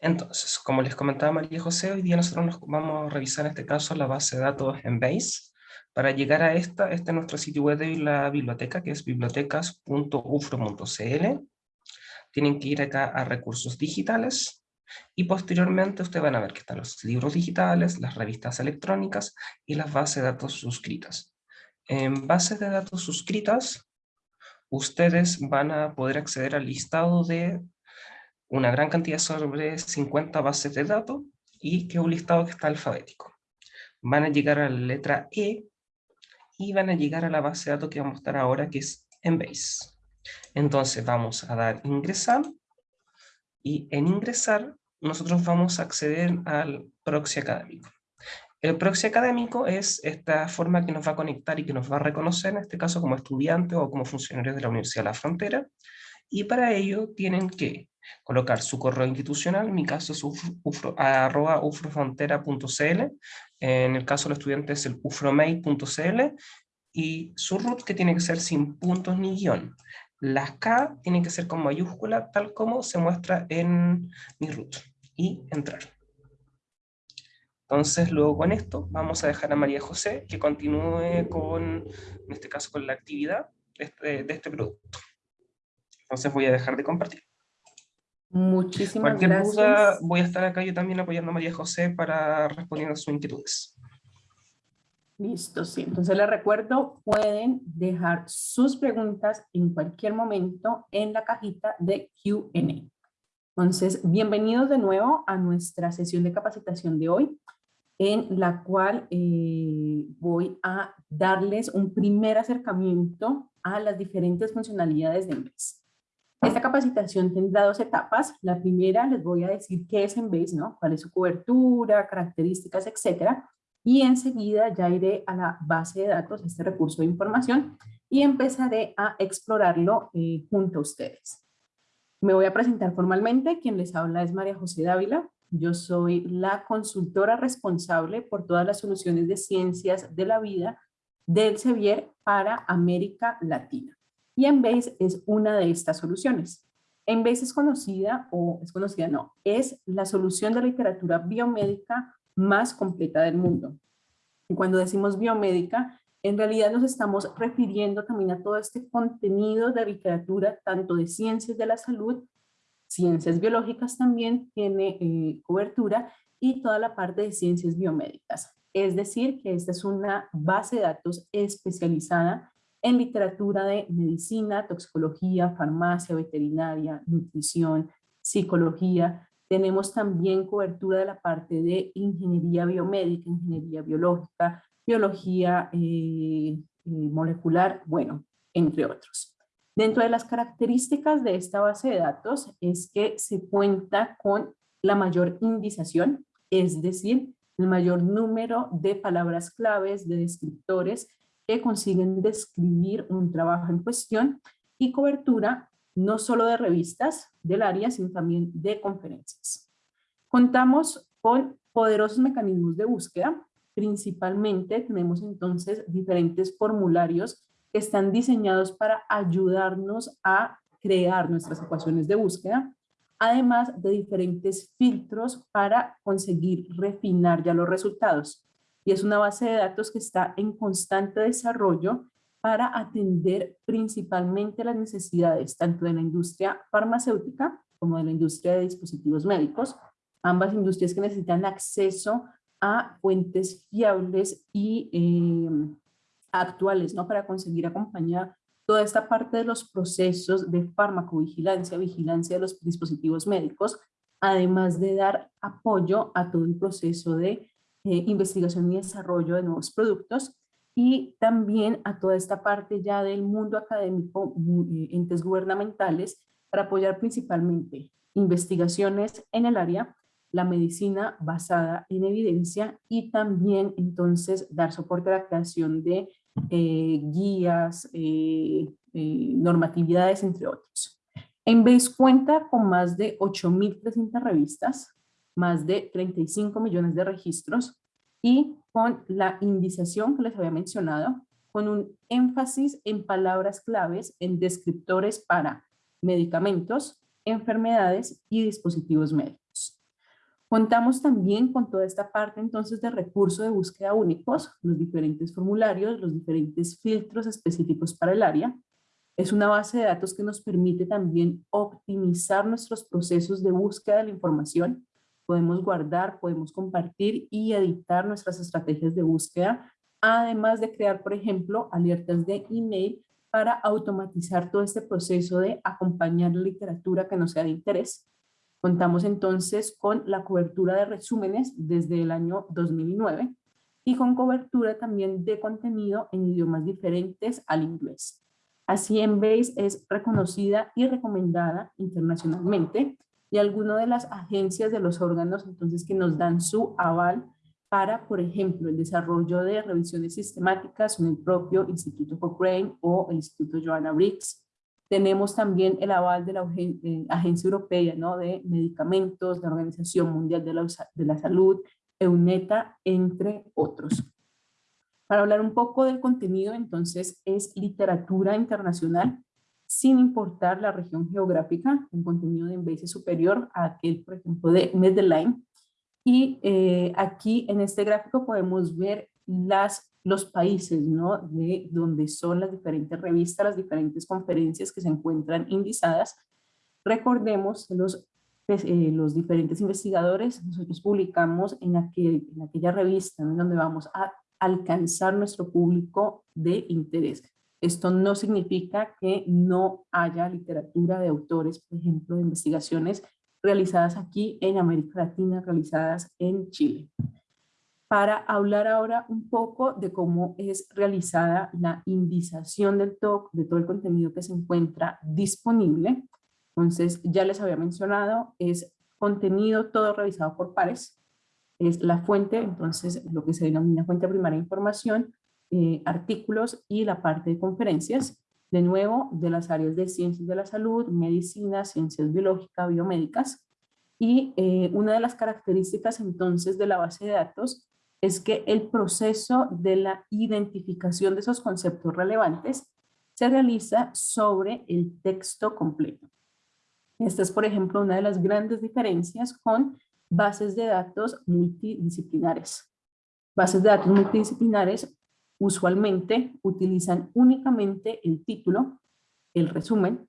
Entonces, como les comentaba María José, hoy día nosotros nos vamos a revisar en este caso la base de datos en Base. Para llegar a esta, este es nuestro sitio web de la biblioteca, que es bibliotecas.ufro.cl. Tienen que ir acá a recursos digitales, y posteriormente ustedes van a ver que están los libros digitales, las revistas electrónicas y las bases de datos suscritas. En bases de datos suscritas, ustedes van a poder acceder al listado de una gran cantidad sobre 50 bases de datos y que es un listado que está alfabético. Van a llegar a la letra E y van a llegar a la base de datos que vamos a estar ahora, que es Embase. Entonces vamos a dar ingresar y en ingresar nosotros vamos a acceder al proxy académico. El proxy académico es esta forma que nos va a conectar y que nos va a reconocer, en este caso como estudiante o como funcionarios de la Universidad de la Frontera, y para ello tienen que colocar su correo institucional, en mi caso es ufrofrontera.cl, en el caso de los estudiantes es el ufromail.cl, y su root que tiene que ser sin puntos ni guion. Las K tienen que ser con mayúscula, tal como se muestra en mi root, y entrar. Entonces, luego con esto, vamos a dejar a María José que continúe con, en este caso, con la actividad de este, de este producto. Entonces voy a dejar de compartir. Muchísimas Cualquier gracias. duda, voy a estar acá yo también apoyando a María José para responder a sus inquietudes. Listo, sí. Entonces les recuerdo, pueden dejar sus preguntas en cualquier momento en la cajita de Q&A. Entonces, bienvenidos de nuevo a nuestra sesión de capacitación de hoy, en la cual eh, voy a darles un primer acercamiento a las diferentes funcionalidades de Embase. Esta capacitación tendrá dos etapas. La primera les voy a decir qué es Embase, ¿no? cuál es su cobertura, características, etcétera. Y enseguida ya iré a la base de datos, este recurso de información, y empezaré a explorarlo eh, junto a ustedes. Me voy a presentar formalmente. Quien les habla es María José Dávila. Yo soy la consultora responsable por todas las soluciones de ciencias de la vida del Sevier para América Latina. Y Embase es una de estas soluciones. Embase es conocida, o es conocida no, es la solución de literatura biomédica más completa del mundo. Y cuando decimos biomédica, en realidad nos estamos refiriendo también a todo este contenido de literatura, tanto de ciencias de la salud, ciencias biológicas también tiene eh, cobertura, y toda la parte de ciencias biomédicas. Es decir, que esta es una base de datos especializada en literatura de medicina, toxicología, farmacia, veterinaria, nutrición, psicología. Tenemos también cobertura de la parte de ingeniería biomédica, ingeniería biológica, biología eh, eh, molecular, bueno, entre otros. Dentro de las características de esta base de datos es que se cuenta con la mayor indización, es decir, el mayor número de palabras claves, de descriptores que consiguen describir un trabajo en cuestión y cobertura no solo de revistas del área, sino también de conferencias. Contamos con poderosos mecanismos de búsqueda Principalmente tenemos entonces diferentes formularios que están diseñados para ayudarnos a crear nuestras ecuaciones de búsqueda, además de diferentes filtros para conseguir refinar ya los resultados. Y es una base de datos que está en constante desarrollo para atender principalmente las necesidades tanto de la industria farmacéutica como de la industria de dispositivos médicos, ambas industrias que necesitan acceso a fuentes fiables y eh, actuales, ¿no? Para conseguir acompañar toda esta parte de los procesos de farmacovigilancia, vigilancia de los dispositivos médicos, además de dar apoyo a todo el proceso de eh, investigación y desarrollo de nuevos productos y también a toda esta parte ya del mundo académico, eh, entes gubernamentales, para apoyar principalmente investigaciones en el área la medicina basada en evidencia y también entonces dar soporte a la creación de eh, guías, eh, normatividades, entre otros. En vez cuenta con más de 8.300 revistas, más de 35 millones de registros y con la indización que les había mencionado, con un énfasis en palabras claves en descriptores para medicamentos, enfermedades y dispositivos médicos. Contamos también con toda esta parte entonces de recursos de búsqueda únicos, los diferentes formularios, los diferentes filtros específicos para el área. Es una base de datos que nos permite también optimizar nuestros procesos de búsqueda de la información. Podemos guardar, podemos compartir y editar nuestras estrategias de búsqueda, además de crear, por ejemplo, alertas de email para automatizar todo este proceso de acompañar literatura que nos sea de interés Contamos entonces con la cobertura de resúmenes desde el año 2009 y con cobertura también de contenido en idiomas diferentes al inglés. Así Embase es reconocida y recomendada internacionalmente y algunas de las agencias de los órganos entonces que nos dan su aval para, por ejemplo, el desarrollo de revisiones sistemáticas son el propio Instituto Cochrane o el Instituto Joanna Briggs, tenemos también el aval de la eh, Agencia Europea ¿no? de Medicamentos, la Organización Mundial de la, de la Salud, EUNETA, entre otros. Para hablar un poco del contenido, entonces, es literatura internacional, sin importar la región geográfica, un contenido de envase superior a aquel, por ejemplo, de Medellín. Y eh, aquí en este gráfico podemos ver las los países, ¿no? De donde son las diferentes revistas, las diferentes conferencias que se encuentran indizadas. Recordemos los, pues, eh, los diferentes investigadores, nosotros publicamos en, en aquella revista en donde vamos a alcanzar nuestro público de interés. Esto no significa que no haya literatura de autores, por ejemplo, de investigaciones realizadas aquí en América Latina, realizadas en Chile para hablar ahora un poco de cómo es realizada la indización del TOC, de todo el contenido que se encuentra disponible. Entonces, ya les había mencionado, es contenido todo revisado por pares, es la fuente, entonces lo que se denomina fuente primaria de información, eh, artículos y la parte de conferencias, de nuevo, de las áreas de ciencias de la salud, medicina, ciencias biológicas, biomédicas, y eh, una de las características entonces de la base de datos es que el proceso de la identificación de esos conceptos relevantes se realiza sobre el texto completo. Esta es, por ejemplo, una de las grandes diferencias con bases de datos multidisciplinares. Bases de datos multidisciplinares usualmente utilizan únicamente el título, el resumen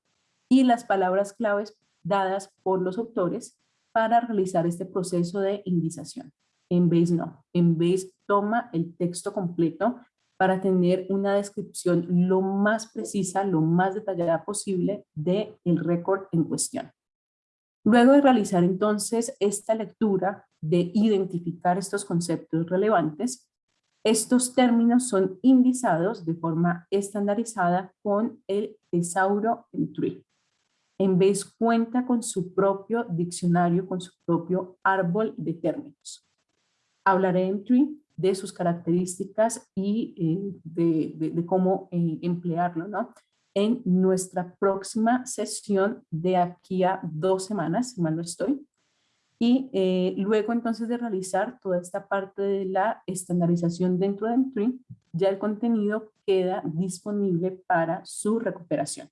y las palabras claves dadas por los autores para realizar este proceso de indización. En Base no. En Base toma el texto completo para tener una descripción lo más precisa, lo más detallada posible del el récord en cuestión. Luego de realizar entonces esta lectura de identificar estos conceptos relevantes, estos términos son indizados de forma estandarizada con el tesauro tree. En vez cuenta con su propio diccionario, con su propio árbol de términos hablaré en Tree de sus características y eh, de, cómo eh, emplearlo, ¿no? En nuestra próxima sesión de aquí a dos semanas, si mal no estoy. Y eh, luego entonces de realizar toda esta parte de la estandarización dentro de Tree, ya el contenido queda disponible para su recuperación.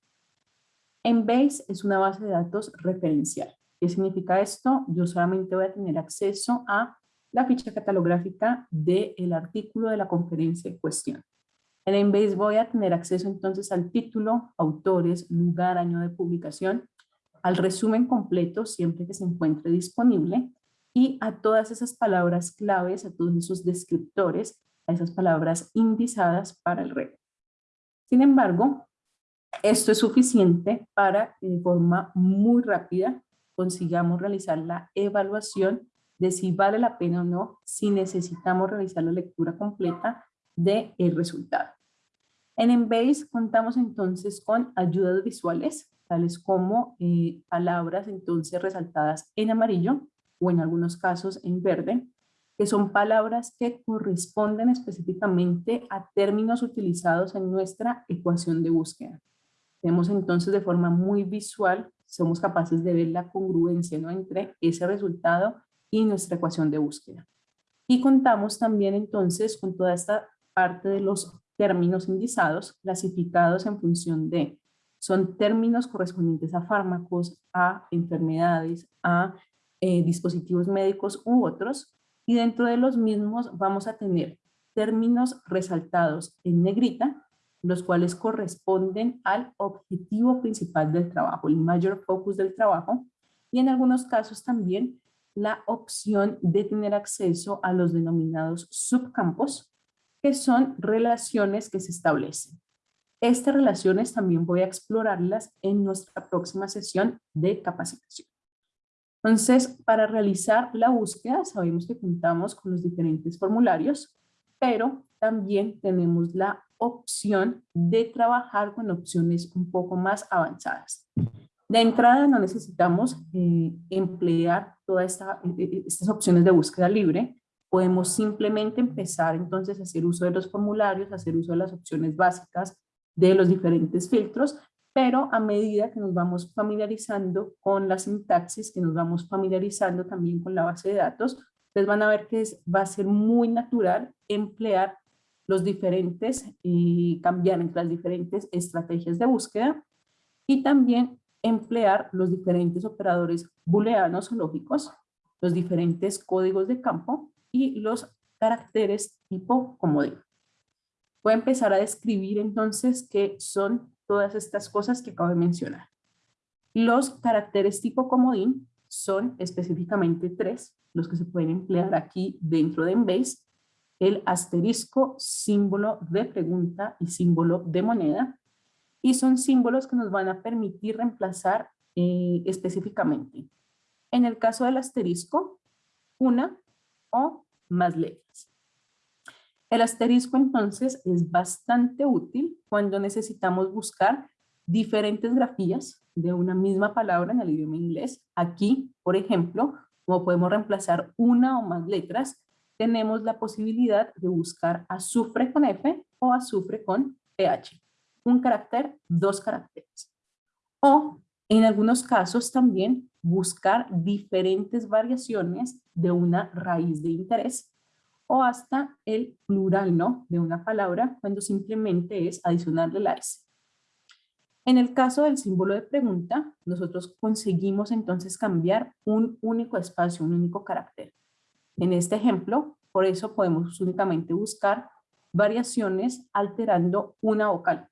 Embase es una base de datos referencial. ¿Qué significa esto? Yo solamente voy a tener acceso a la ficha catalográfica del artículo de la conferencia en cuestión. En Embase voy a tener acceso entonces al título, autores, lugar, año de publicación, al resumen completo siempre que se encuentre disponible y a todas esas palabras claves, a todos esos descriptores, a esas palabras indizadas para el red. Sin embargo, esto es suficiente para que de forma muy rápida consigamos realizar la evaluación de si vale la pena o no, si necesitamos realizar la lectura completa del el resultado. En Embase contamos entonces con ayudas visuales, tales como eh, palabras entonces resaltadas en amarillo o en algunos casos en verde, que son palabras que corresponden específicamente a términos utilizados en nuestra ecuación de búsqueda. Tenemos entonces de forma muy visual, somos capaces de ver la congruencia entre ese resultado y nuestra ecuación de búsqueda. Y contamos también entonces con toda esta parte de los términos indizados clasificados en función de, son términos correspondientes a fármacos, a enfermedades, a eh, dispositivos médicos u otros, y dentro de los mismos vamos a tener términos resaltados en negrita, los cuales corresponden al objetivo principal del trabajo, el mayor focus del trabajo, y en algunos casos también la opción de tener acceso a los denominados subcampos, que son relaciones que se establecen. Estas relaciones también voy a explorarlas en nuestra próxima sesión de capacitación. Entonces, para realizar la búsqueda, sabemos que contamos con los diferentes formularios, pero también tenemos la opción de trabajar con opciones un poco más avanzadas. De entrada no necesitamos eh, emplear todas esta, eh, eh, estas opciones de búsqueda libre, podemos simplemente empezar entonces a hacer uso de los formularios, hacer uso de las opciones básicas de los diferentes filtros, pero a medida que nos vamos familiarizando con la sintaxis, que nos vamos familiarizando también con la base de datos, ustedes van a ver que va a ser muy natural emplear los diferentes y cambiar entre las diferentes estrategias de búsqueda y también emplear los diferentes operadores booleanos o lógicos, los diferentes códigos de campo y los caracteres tipo comodín. Voy a empezar a describir entonces qué son todas estas cosas que acabo de mencionar. Los caracteres tipo comodín son específicamente tres, los que se pueden emplear aquí dentro de Embase, el asterisco, símbolo de pregunta y símbolo de moneda, y son símbolos que nos van a permitir reemplazar eh, específicamente. En el caso del asterisco, una o más letras. El asterisco entonces es bastante útil cuando necesitamos buscar diferentes grafías de una misma palabra en el idioma inglés. Aquí, por ejemplo, como podemos reemplazar una o más letras, tenemos la posibilidad de buscar azufre con F o azufre con PH. Un carácter, dos caracteres. O en algunos casos también buscar diferentes variaciones de una raíz de interés o hasta el plural ¿no? de una palabra cuando simplemente es adicionarle la S. En el caso del símbolo de pregunta, nosotros conseguimos entonces cambiar un único espacio, un único carácter. En este ejemplo, por eso podemos únicamente buscar variaciones alterando una vocal.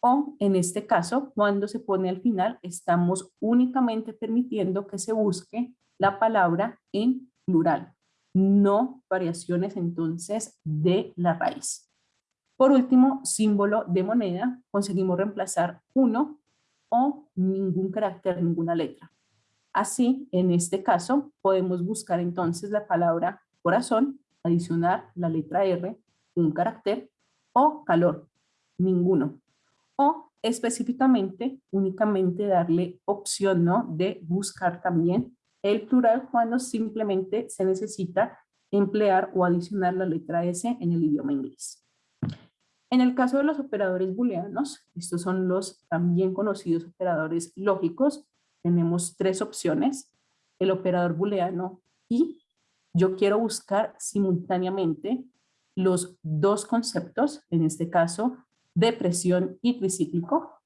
O en este caso, cuando se pone al final, estamos únicamente permitiendo que se busque la palabra en plural no variaciones entonces de la raíz. Por último, símbolo de moneda, conseguimos reemplazar uno o ningún carácter, ninguna letra. Así, en este caso, podemos buscar entonces la palabra corazón, adicionar la letra R, un carácter, o calor, ninguno. O específicamente, únicamente darle opción ¿no? de buscar también el plural cuando simplemente se necesita emplear o adicionar la letra S en el idioma inglés. En el caso de los operadores booleanos, estos son los también conocidos operadores lógicos, tenemos tres opciones. El operador booleano y yo quiero buscar simultáneamente los dos conceptos, en este caso, depresión y tricíclico.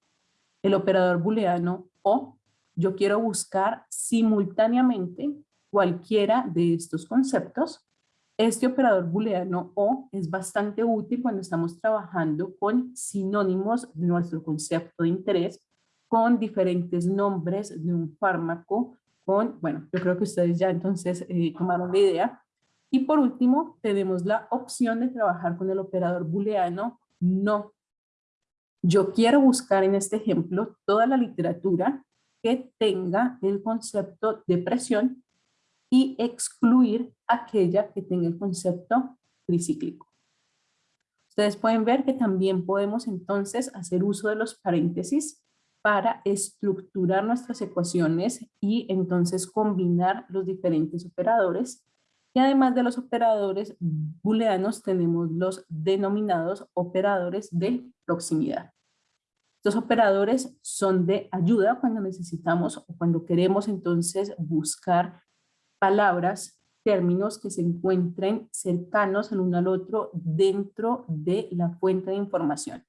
El operador booleano o yo quiero buscar simultáneamente cualquiera de estos conceptos. Este operador booleano o es bastante útil cuando estamos trabajando con sinónimos de nuestro concepto de interés, con diferentes nombres de un fármaco, con, bueno, yo creo que ustedes ya entonces eh, tomaron la idea. Y por último, tenemos la opción de trabajar con el operador booleano no. Yo quiero buscar en este ejemplo toda la literatura que tenga el concepto de presión y excluir aquella que tenga el concepto tricíclico. Ustedes pueden ver que también podemos entonces hacer uso de los paréntesis para estructurar nuestras ecuaciones y entonces combinar los diferentes operadores. Y además de los operadores booleanos tenemos los denominados operadores de proximidad. Estos operadores son de ayuda cuando necesitamos o cuando queremos entonces buscar palabras, términos que se encuentren cercanos el uno al otro dentro de la fuente de información.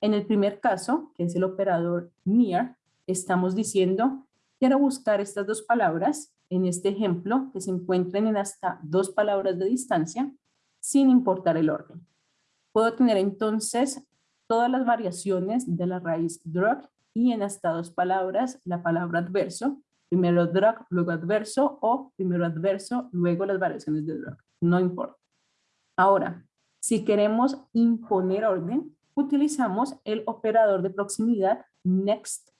En el primer caso, que es el operador near, estamos diciendo quiero buscar estas dos palabras, en este ejemplo, que se encuentren en hasta dos palabras de distancia, sin importar el orden. Puedo tener entonces todas las variaciones de la raíz drug y en hasta dos palabras la palabra adverso, primero drug, luego adverso o primero adverso, luego las variaciones de drug, no importa. Ahora, si queremos imponer orden, utilizamos el operador de proximidad next.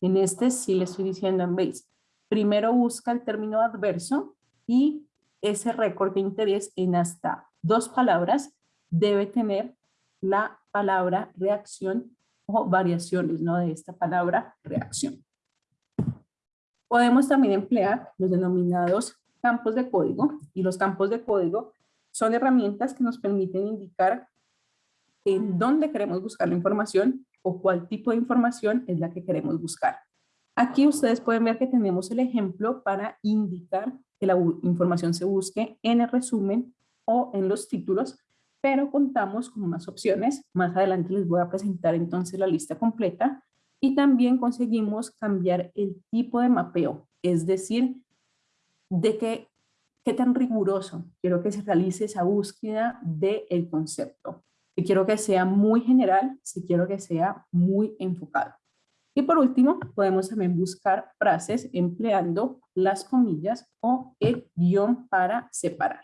En este sí le estoy diciendo en base. Primero busca el término adverso y ese récord de interés en hasta dos palabras debe tener la palabra reacción o variaciones ¿no? de esta palabra reacción. Podemos también emplear los denominados campos de código y los campos de código son herramientas que nos permiten indicar en dónde queremos buscar la información o cuál tipo de información es la que queremos buscar. Aquí ustedes pueden ver que tenemos el ejemplo para indicar que la información se busque en el resumen o en los títulos, pero contamos con más opciones. Más adelante les voy a presentar entonces la lista completa y también conseguimos cambiar el tipo de mapeo, es decir, de qué, qué tan riguroso quiero que se realice esa búsqueda del concepto. Si quiero que sea muy general, si quiero que sea muy enfocado. Y por último, podemos también buscar frases empleando las comillas o el guion para separar.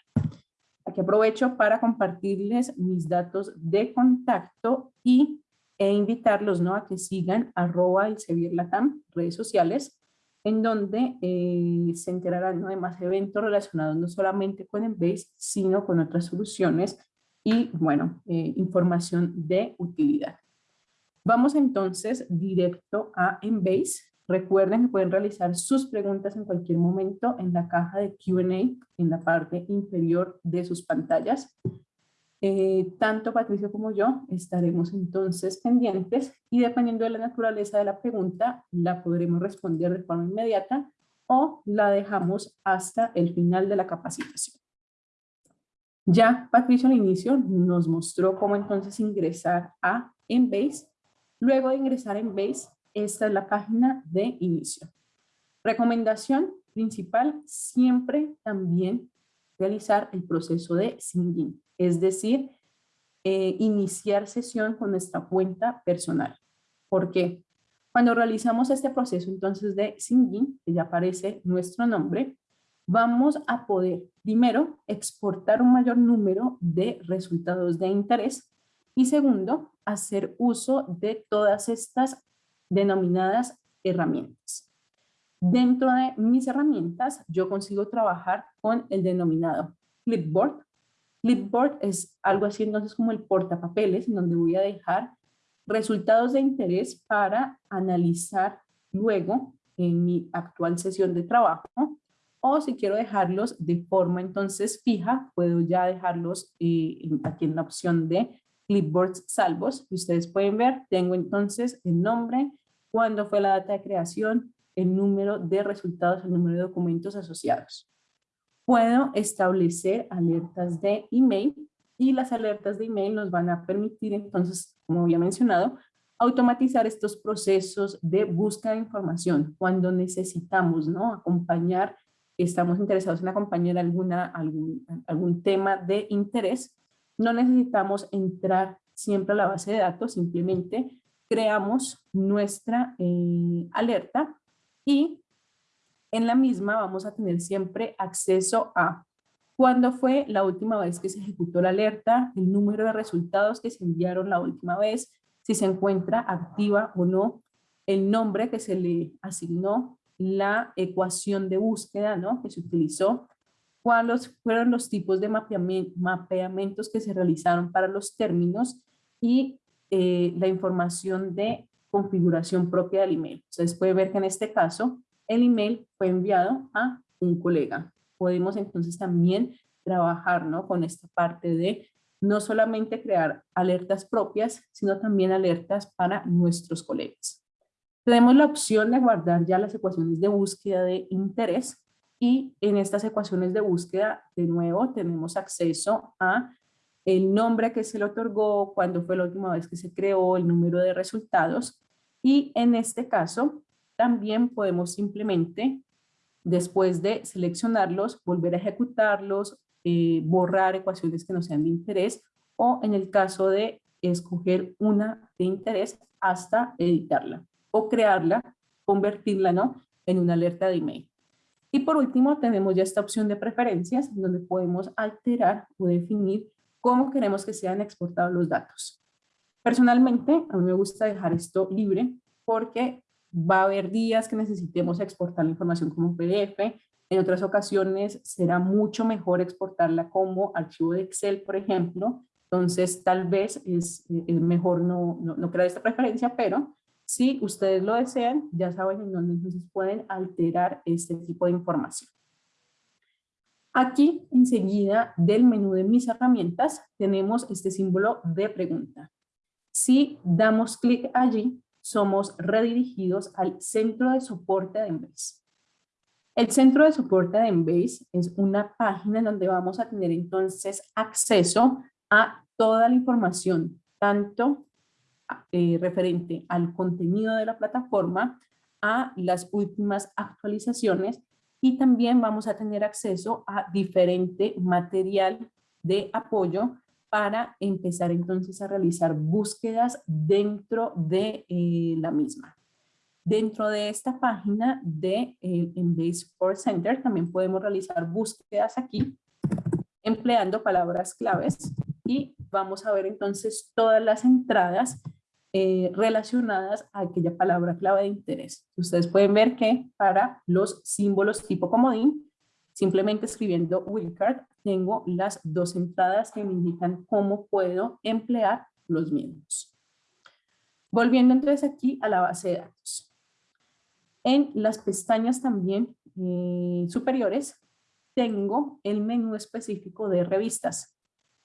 Aquí aprovecho para compartirles mis datos de contacto y, e invitarlos ¿no? a que sigan arroba el Latam, redes sociales, en donde eh, se enterarán de más eventos relacionados no solamente con Embase, sino con otras soluciones y, bueno, eh, información de utilidad. Vamos entonces directo a Embase. Recuerden que pueden realizar sus preguntas en cualquier momento en la caja de Q&A en la parte inferior de sus pantallas. Eh, tanto Patricio como yo estaremos entonces pendientes y dependiendo de la naturaleza de la pregunta, la podremos responder de forma inmediata o la dejamos hasta el final de la capacitación. Ya Patricio al inicio nos mostró cómo entonces ingresar a Embase. Luego de ingresar a Embase, esta es la página de inicio. Recomendación principal, siempre también realizar el proceso de sign es decir, eh, iniciar sesión con nuestra cuenta personal. ¿Por qué? Cuando realizamos este proceso entonces de sign que ya aparece nuestro nombre, vamos a poder, primero, exportar un mayor número de resultados de interés y segundo, hacer uso de todas estas denominadas herramientas. Dentro de mis herramientas, yo consigo trabajar con el denominado Clipboard. Clipboard es algo así entonces como el portapapeles, en donde voy a dejar resultados de interés para analizar luego en mi actual sesión de trabajo o si quiero dejarlos de forma entonces fija, puedo ya dejarlos eh, aquí en la opción de clipboards salvos. Ustedes pueden ver, tengo entonces el nombre, cuándo fue la data de creación, el número de resultados, el número de documentos asociados. Puedo establecer alertas de email y las alertas de email nos van a permitir entonces, como había mencionado, automatizar estos procesos de búsqueda de información cuando necesitamos ¿no? acompañar estamos interesados en acompañar alguna, algún, algún tema de interés, no necesitamos entrar siempre a la base de datos, simplemente creamos nuestra eh, alerta y en la misma vamos a tener siempre acceso a cuándo fue la última vez que se ejecutó la alerta, el número de resultados que se enviaron la última vez, si se encuentra activa o no, el nombre que se le asignó la ecuación de búsqueda ¿no? que se utilizó, cuáles fueron los tipos de mapeamientos que se realizaron para los términos y eh, la información de configuración propia del email. Ustedes pueden ver que en este caso el email fue enviado a un colega. Podemos entonces también trabajar ¿no? con esta parte de no solamente crear alertas propias, sino también alertas para nuestros colegas. Tenemos la opción de guardar ya las ecuaciones de búsqueda de interés y en estas ecuaciones de búsqueda, de nuevo, tenemos acceso a el nombre que se le otorgó, cuándo fue la última vez que se creó, el número de resultados y en este caso también podemos simplemente, después de seleccionarlos, volver a ejecutarlos, eh, borrar ecuaciones que no sean de interés o en el caso de escoger una de interés hasta editarla o crearla, convertirla ¿no? en una alerta de email. Y por último tenemos ya esta opción de preferencias donde podemos alterar o definir cómo queremos que sean exportados los datos. Personalmente, a mí me gusta dejar esto libre porque va a haber días que necesitemos exportar la información como PDF, en otras ocasiones será mucho mejor exportarla como archivo de Excel, por ejemplo, entonces tal vez es, mejor no, no, no crear esta preferencia, pero si ustedes lo desean, ya saben en dónde entonces pueden alterar este tipo de información. Aquí, enseguida del menú de mis herramientas, tenemos este símbolo de pregunta. Si damos clic allí, somos redirigidos al centro de soporte de Embase. El centro de soporte de Embase es una página donde vamos a tener entonces acceso a toda la información, tanto eh, referente al contenido de la plataforma, a las últimas actualizaciones y también vamos a tener acceso a diferente material de apoyo para empezar entonces a realizar búsquedas dentro de eh, la misma. Dentro de esta página de eh, Embase Center también podemos realizar búsquedas aquí empleando palabras claves y vamos a ver entonces todas las entradas eh, relacionadas a aquella palabra clave de interés. Ustedes pueden ver que para los símbolos tipo comodín, simplemente escribiendo Wildcard, tengo las dos entradas que me indican cómo puedo emplear los mismos. Volviendo entonces aquí a la base de datos. En las pestañas también eh, superiores tengo el menú específico de revistas.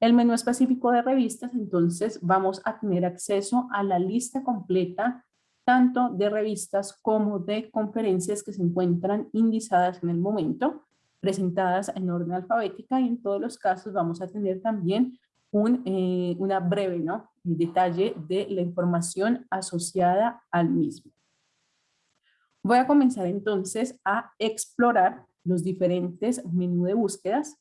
El menú específico de revistas, entonces vamos a tener acceso a la lista completa tanto de revistas como de conferencias que se encuentran indizadas en el momento, presentadas en orden alfabética y en todos los casos vamos a tener también un, eh, una breve ¿no? detalle de la información asociada al mismo. Voy a comenzar entonces a explorar los diferentes menús de búsquedas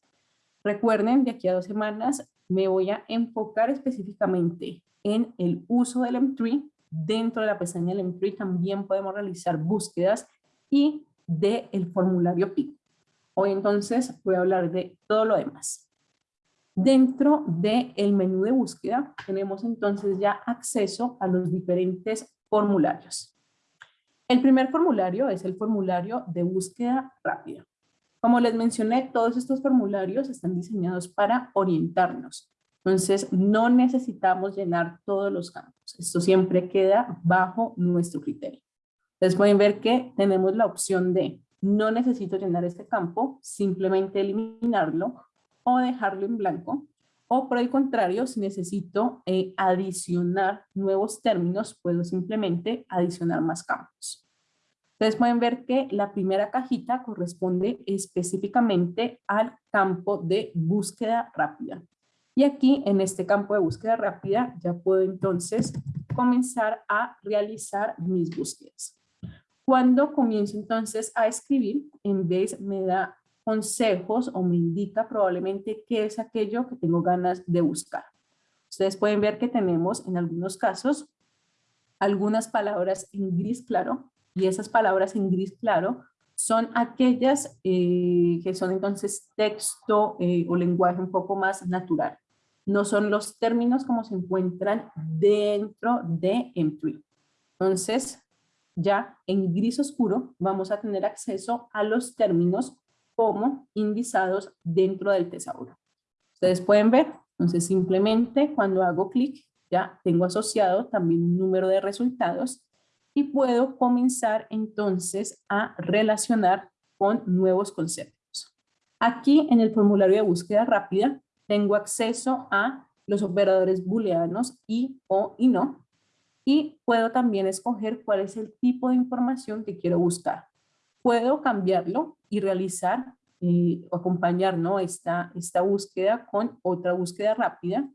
Recuerden, de aquí a dos semanas me voy a enfocar específicamente en el uso del M3. Dentro de la pestaña del M3 también podemos realizar búsquedas y del el formulario PIC. Hoy entonces voy a hablar de todo lo demás. Dentro del menú de búsqueda tenemos entonces ya acceso a los diferentes formularios. El primer formulario es el formulario de búsqueda rápida. Como les mencioné, todos estos formularios están diseñados para orientarnos. Entonces, no necesitamos llenar todos los campos. Esto siempre queda bajo nuestro criterio. Ustedes pueden ver que tenemos la opción de no necesito llenar este campo, simplemente eliminarlo o dejarlo en blanco. O por el contrario, si necesito eh, adicionar nuevos términos, puedo simplemente adicionar más campos. Ustedes pueden ver que la primera cajita corresponde específicamente al campo de búsqueda rápida. Y aquí en este campo de búsqueda rápida ya puedo entonces comenzar a realizar mis búsquedas. Cuando comienzo entonces a escribir, en vez me da consejos o me indica probablemente qué es aquello que tengo ganas de buscar. Ustedes pueden ver que tenemos en algunos casos algunas palabras en gris claro y esas palabras en gris claro son aquellas eh, que son entonces texto eh, o lenguaje un poco más natural. No son los términos como se encuentran dentro de M3. Entonces, ya en gris oscuro vamos a tener acceso a los términos como indizados dentro del tesauro. Ustedes pueden ver, entonces simplemente cuando hago clic ya tengo asociado también un número de resultados y puedo comenzar entonces a relacionar con nuevos conceptos. Aquí en el formulario de búsqueda rápida tengo acceso a los operadores booleanos y o y no y puedo también escoger cuál es el tipo de información que quiero buscar. Puedo cambiarlo y realizar eh, o acompañar ¿no? esta, esta búsqueda con otra búsqueda rápida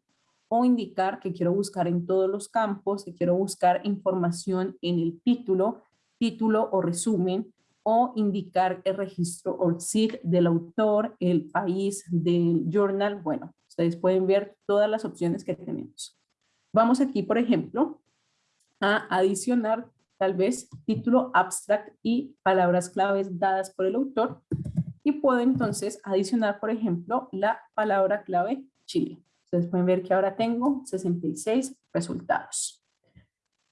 o indicar que quiero buscar en todos los campos, que quiero buscar información en el título, título o resumen, o indicar el registro ORCID del autor, el país del journal. Bueno, ustedes pueden ver todas las opciones que tenemos. Vamos aquí, por ejemplo, a adicionar tal vez título abstract y palabras claves dadas por el autor. Y puedo entonces adicionar, por ejemplo, la palabra clave Chile. Ustedes pueden ver que ahora tengo 66 resultados.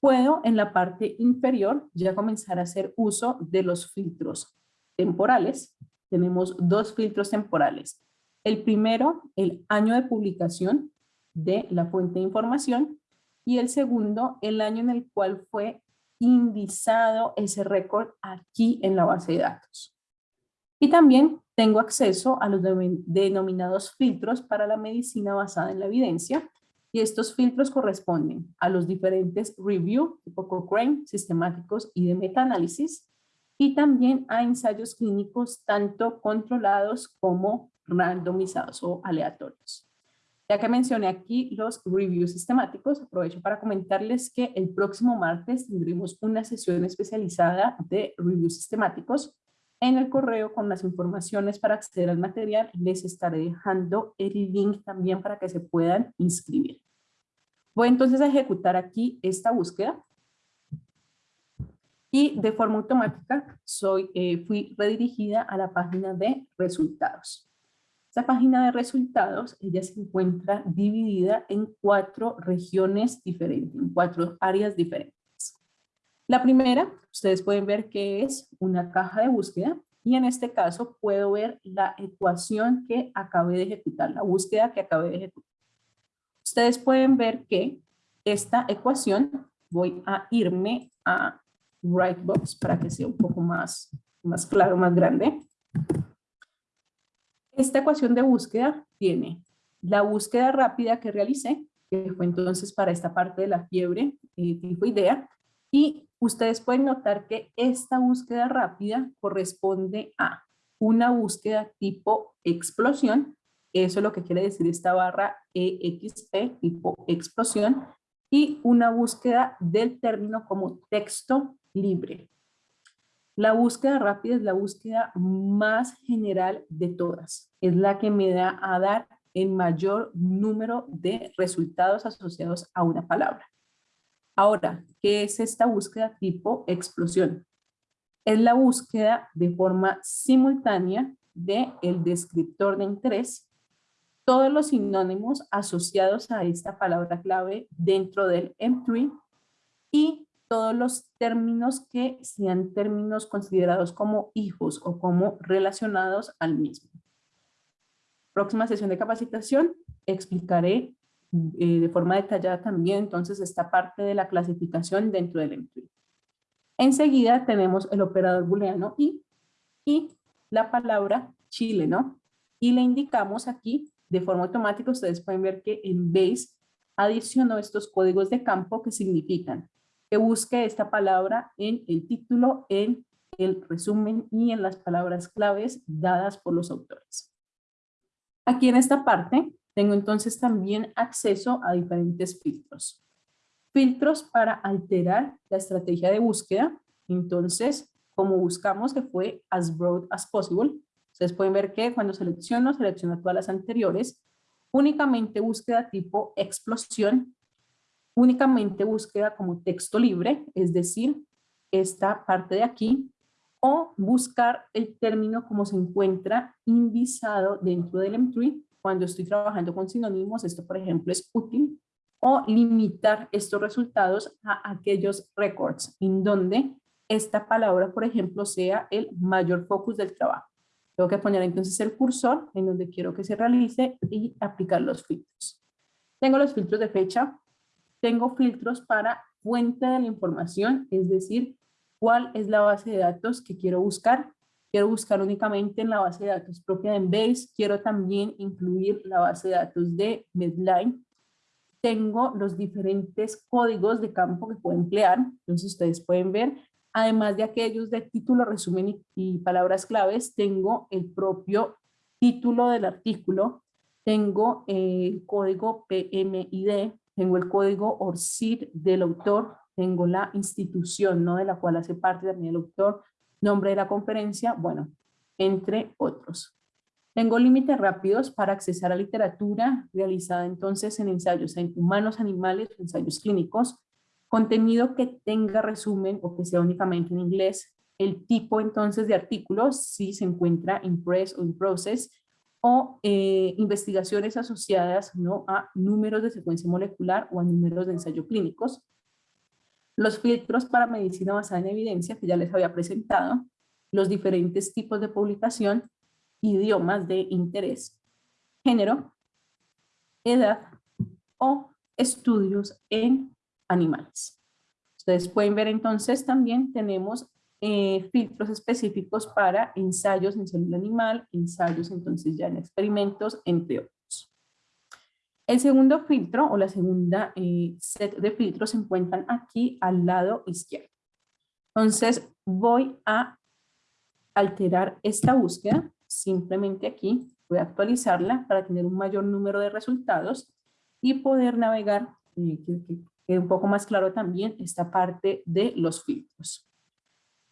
Puedo en la parte inferior ya comenzar a hacer uso de los filtros temporales. Tenemos dos filtros temporales. El primero, el año de publicación de la fuente de información y el segundo, el año en el cual fue indizado ese récord aquí en la base de datos. Y también tengo acceso a los denominados filtros para la medicina basada en la evidencia, y estos filtros corresponden a los diferentes review, tipo Cochrane, sistemáticos y de metaanálisis, y también a ensayos clínicos tanto controlados como randomizados o aleatorios. Ya que mencioné aquí los reviews sistemáticos, aprovecho para comentarles que el próximo martes tendremos una sesión especializada de reviews sistemáticos. En el correo con las informaciones para acceder al material les estaré dejando el link también para que se puedan inscribir. Voy entonces a ejecutar aquí esta búsqueda y de forma automática soy, eh, fui redirigida a la página de resultados. Esta página de resultados, ella se encuentra dividida en cuatro regiones diferentes, en cuatro áreas diferentes. La primera, ustedes pueden ver que es una caja de búsqueda y en este caso puedo ver la ecuación que acabé de ejecutar, la búsqueda que acabé de ejecutar. Ustedes pueden ver que esta ecuación, voy a irme a Writebox para que sea un poco más, más claro, más grande. Esta ecuación de búsqueda tiene la búsqueda rápida que realicé, que fue entonces para esta parte de la fiebre eh, idea, y ustedes pueden notar que esta búsqueda rápida corresponde a una búsqueda tipo explosión, eso es lo que quiere decir esta barra EXP, tipo explosión, y una búsqueda del término como texto libre. La búsqueda rápida es la búsqueda más general de todas. Es la que me da a dar el mayor número de resultados asociados a una palabra. Ahora, ¿qué es esta búsqueda tipo explosión? Es la búsqueda de forma simultánea de el descriptor de interés, todos los sinónimos asociados a esta palabra clave dentro del M3 y todos los términos que sean términos considerados como hijos o como relacionados al mismo. Próxima sesión de capacitación explicaré eh, de forma detallada también entonces esta parte de la clasificación dentro del entry. Enseguida tenemos el operador booleano y, y la palabra Chile, ¿no? Y le indicamos aquí de forma automática, ustedes pueden ver que en Base adicionó estos códigos de campo que significan que busque esta palabra en el título, en el resumen y en las palabras claves dadas por los autores. Aquí en esta parte tengo entonces también acceso a diferentes filtros. Filtros para alterar la estrategia de búsqueda. Entonces, como buscamos que fue as broad as possible, ustedes pueden ver que cuando selecciono, selecciono todas las anteriores, únicamente búsqueda tipo explosión únicamente búsqueda como texto libre, es decir, esta parte de aquí, o buscar el término como se encuentra indizado dentro del M3. Cuando estoy trabajando con sinónimos, esto por ejemplo es útil, o limitar estos resultados a aquellos records en donde esta palabra, por ejemplo, sea el mayor focus del trabajo. Tengo que poner entonces el cursor en donde quiero que se realice y aplicar los filtros. Tengo los filtros de fecha, tengo filtros para fuente de la información, es decir, cuál es la base de datos que quiero buscar. Quiero buscar únicamente en la base de datos propia de Embase. Quiero también incluir la base de datos de Medline. Tengo los diferentes códigos de campo que puedo emplear. Entonces ustedes pueden ver, además de aquellos de título, resumen y, y palabras claves, tengo el propio título del artículo. Tengo el código PMID, tengo el código ORCID del autor, tengo la institución ¿no? de la cual hace parte también el autor, nombre de la conferencia, bueno, entre otros. Tengo límites rápidos para accesar a literatura realizada entonces en ensayos en humanos, animales, ensayos clínicos, contenido que tenga resumen o que sea únicamente en inglés, el tipo entonces de artículos, si se encuentra en press o en process, o eh, investigaciones asociadas ¿no? a números de secuencia molecular o a números de ensayo clínicos. Los filtros para medicina basada en evidencia, que ya les había presentado, los diferentes tipos de publicación, idiomas de interés, género, edad o estudios en animales. Ustedes pueden ver entonces también tenemos eh, filtros específicos para ensayos en célula animal, ensayos entonces ya en experimentos, entre otros. El segundo filtro o la segunda eh, set de filtros se encuentran aquí al lado izquierdo. Entonces voy a alterar esta búsqueda, simplemente aquí voy a actualizarla para tener un mayor número de resultados y poder navegar, eh, que, que quede un poco más claro también esta parte de los filtros.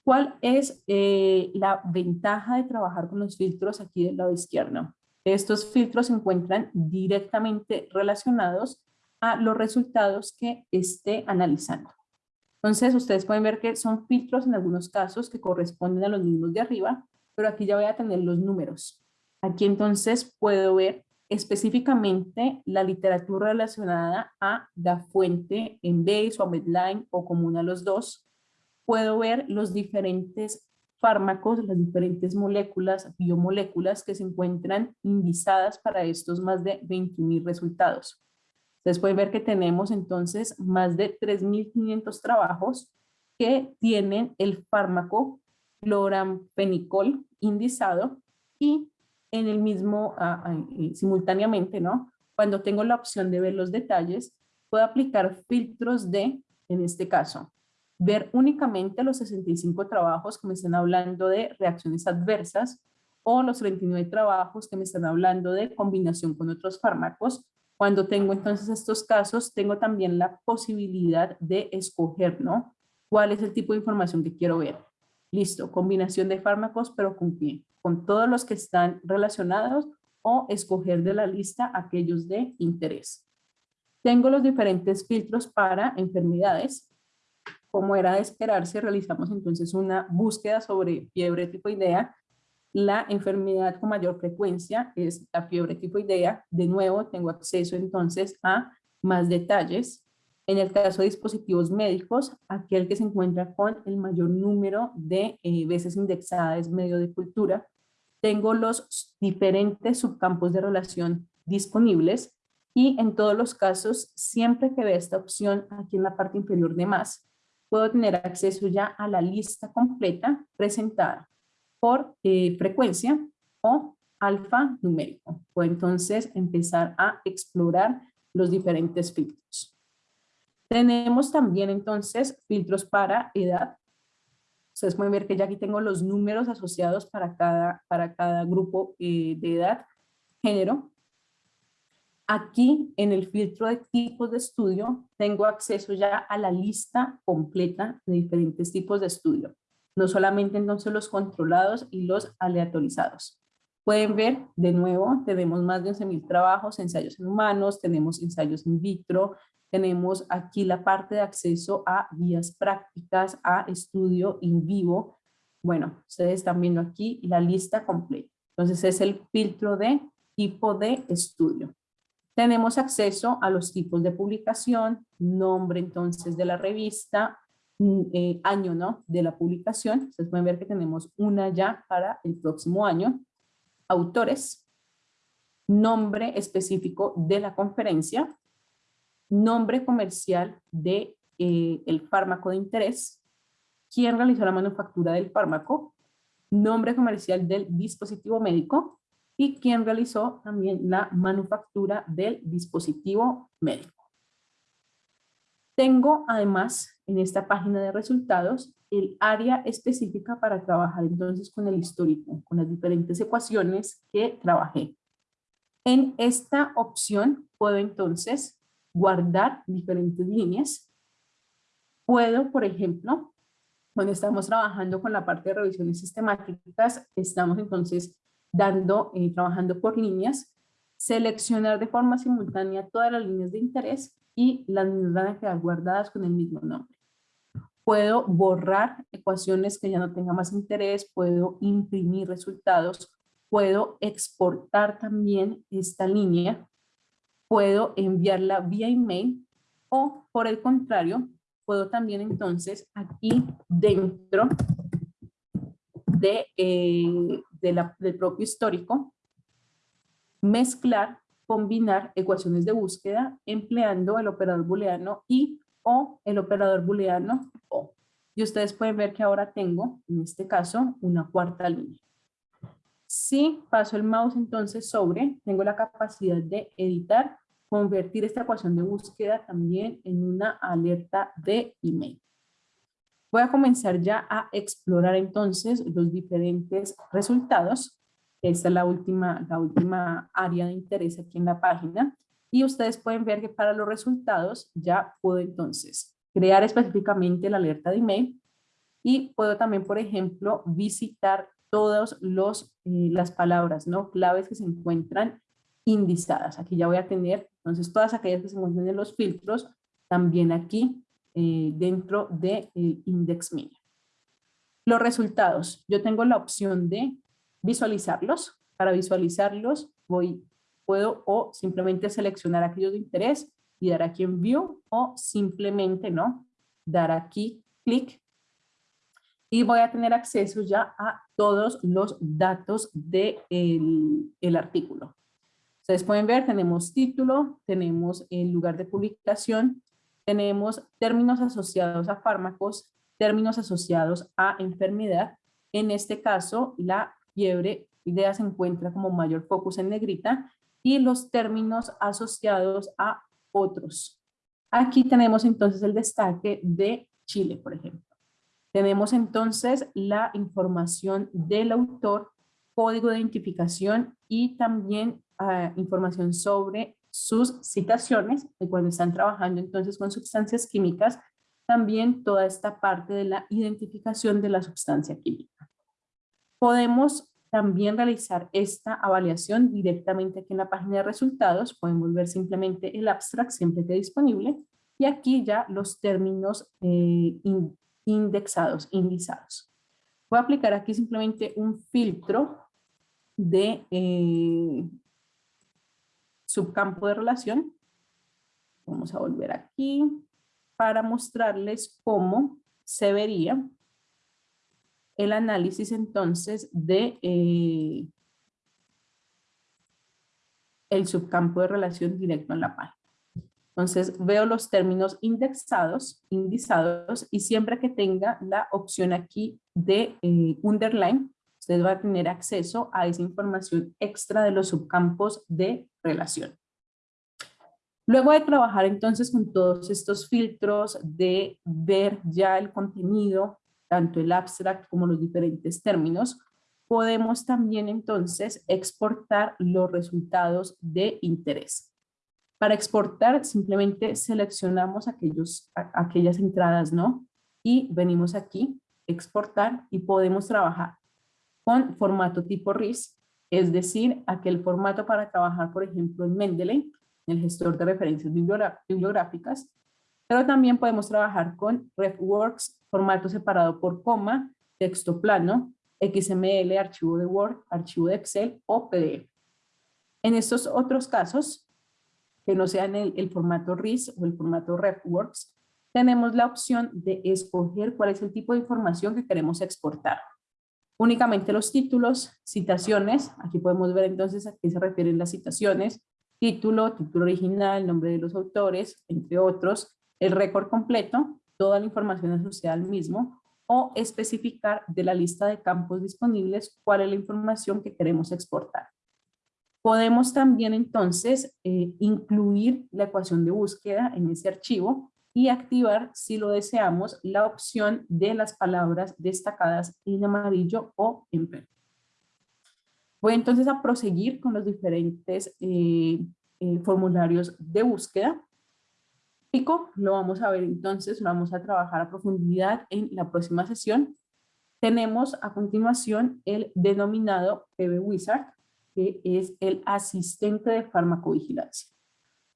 ¿Cuál es eh, la ventaja de trabajar con los filtros aquí del lado izquierdo? Estos filtros se encuentran directamente relacionados a los resultados que esté analizando. Entonces, ustedes pueden ver que son filtros en algunos casos que corresponden a los mismos de arriba, pero aquí ya voy a tener los números. Aquí entonces puedo ver específicamente la literatura relacionada a la fuente en base o a Medline o común a los dos, puedo ver los diferentes fármacos, las diferentes moléculas, biomoléculas que se encuentran indizadas para estos más de 21.000 resultados. Ustedes pueden ver que tenemos entonces más de 3.500 trabajos que tienen el fármaco cloramfenicol indizado y en el mismo, ah, simultáneamente, ¿no? Cuando tengo la opción de ver los detalles, puedo aplicar filtros de, en este caso, ver únicamente los 65 trabajos que me están hablando de reacciones adversas o los 39 trabajos que me están hablando de combinación con otros fármacos. Cuando tengo entonces estos casos, tengo también la posibilidad de escoger, ¿no? ¿Cuál es el tipo de información que quiero ver? Listo, combinación de fármacos, pero ¿con quién? Con todos los que están relacionados o escoger de la lista aquellos de interés. Tengo los diferentes filtros para enfermedades, como era de esperarse, realizamos entonces una búsqueda sobre fiebre tifoidea. La enfermedad con mayor frecuencia es la fiebre tifoidea. De nuevo, tengo acceso entonces a más detalles. En el caso de dispositivos médicos, aquel que se encuentra con el mayor número de eh, veces indexada es medio de cultura. Tengo los diferentes subcampos de relación disponibles y en todos los casos, siempre que vea esta opción aquí en la parte inferior de más, puedo tener acceso ya a la lista completa presentada por eh, frecuencia o alfa numérico. Puedo entonces empezar a explorar los diferentes filtros. Tenemos también entonces filtros para edad. Ustedes pueden ver que ya aquí tengo los números asociados para cada, para cada grupo eh, de edad, género, Aquí en el filtro de tipos de estudio tengo acceso ya a la lista completa de diferentes tipos de estudio. No solamente entonces los controlados y los aleatorizados. Pueden ver, de nuevo, tenemos más de 11.000 trabajos, ensayos en humanos, tenemos ensayos in vitro, tenemos aquí la parte de acceso a guías prácticas, a estudio in vivo. Bueno, ustedes están viendo aquí la lista completa. Entonces es el filtro de tipo de estudio. Tenemos acceso a los tipos de publicación, nombre entonces de la revista, mm, eh, año ¿no? de la publicación. Ustedes pueden ver que tenemos una ya para el próximo año. Autores, nombre específico de la conferencia, nombre comercial de eh, el fármaco de interés, quién realizó la manufactura del fármaco, nombre comercial del dispositivo médico, y quien realizó también la manufactura del dispositivo médico. Tengo además en esta página de resultados el área específica para trabajar entonces con el histórico, con las diferentes ecuaciones que trabajé. En esta opción puedo entonces guardar diferentes líneas Puedo, por ejemplo, cuando estamos trabajando con la parte de revisiones sistemáticas, estamos entonces dando, eh, trabajando por líneas, seleccionar de forma simultánea todas las líneas de interés y las líneas van a quedar guardadas con el mismo nombre. Puedo borrar ecuaciones que ya no tengan más interés, puedo imprimir resultados, puedo exportar también esta línea, puedo enviarla vía email o por el contrario, puedo también entonces aquí dentro de, eh, del propio histórico mezclar, combinar ecuaciones de búsqueda empleando el operador booleano y o el operador booleano o. Y ustedes pueden ver que ahora tengo, en este caso, una cuarta línea. Si paso el mouse entonces sobre, tengo la capacidad de editar, convertir esta ecuación de búsqueda también en una alerta de email. Voy a comenzar ya a explorar entonces los diferentes resultados. Esta es la última, la última área de interés aquí en la página. Y ustedes pueden ver que para los resultados ya puedo entonces crear específicamente la alerta de email y puedo también, por ejemplo, visitar todas eh, las palabras ¿no? claves que se encuentran indizadas. Aquí ya voy a tener entonces todas aquellas que se encuentran en los filtros también aquí eh, dentro de index media. Los resultados, yo tengo la opción de visualizarlos. Para visualizarlos voy puedo o simplemente seleccionar aquellos de interés y dar aquí en View o simplemente no dar aquí clic y voy a tener acceso ya a todos los datos del de el artículo. Ustedes pueden ver, tenemos título, tenemos el lugar de publicación, tenemos términos asociados a fármacos, términos asociados a enfermedad. En este caso, la fiebre idea se encuentra como mayor focus en negrita y los términos asociados a otros. Aquí tenemos entonces el destaque de Chile, por ejemplo. Tenemos entonces la información del autor, código de identificación y también ah, información sobre sus citaciones, de cuando están trabajando entonces con sustancias químicas, también toda esta parte de la identificación de la sustancia química. Podemos también realizar esta avaliación directamente aquí en la página de resultados. Pueden ver simplemente el abstract siempre que disponible. Y aquí ya los términos eh, indexados, indizados. Voy a aplicar aquí simplemente un filtro de eh, subcampo de relación. Vamos a volver aquí para mostrarles cómo se vería el análisis entonces de eh, el subcampo de relación directo en la página. Entonces veo los términos indexados, indizados y siempre que tenga la opción aquí de eh, underline, usted va a tener acceso a esa información extra de los subcampos de relación. Luego de trabajar entonces con todos estos filtros de ver ya el contenido tanto el abstract como los diferentes términos, podemos también entonces exportar los resultados de interés. Para exportar simplemente seleccionamos aquellos, aquellas entradas, ¿no? Y venimos aquí, exportar y podemos trabajar con formato tipo RIS, es decir, aquel formato para trabajar, por ejemplo, en Mendeley, el gestor de referencias bibliográficas, pero también podemos trabajar con RefWorks, formato separado por coma, texto plano, XML, archivo de Word, archivo de Excel o PDF. En estos otros casos, que no sean el, el formato RIS o el formato RefWorks, tenemos la opción de escoger cuál es el tipo de información que queremos exportar. Únicamente los títulos, citaciones, aquí podemos ver entonces a qué se refieren las citaciones, título, título original, nombre de los autores, entre otros, el récord completo, toda la información asociada al mismo, o especificar de la lista de campos disponibles cuál es la información que queremos exportar. Podemos también entonces eh, incluir la ecuación de búsqueda en ese archivo y activar, si lo deseamos, la opción de las palabras destacadas en amarillo o en verde. Voy entonces a proseguir con los diferentes eh, eh, formularios de búsqueda lo vamos a ver entonces, lo vamos a trabajar a profundidad en la próxima sesión. Tenemos a continuación el denominado PB Wizard, que es el asistente de farmacovigilancia.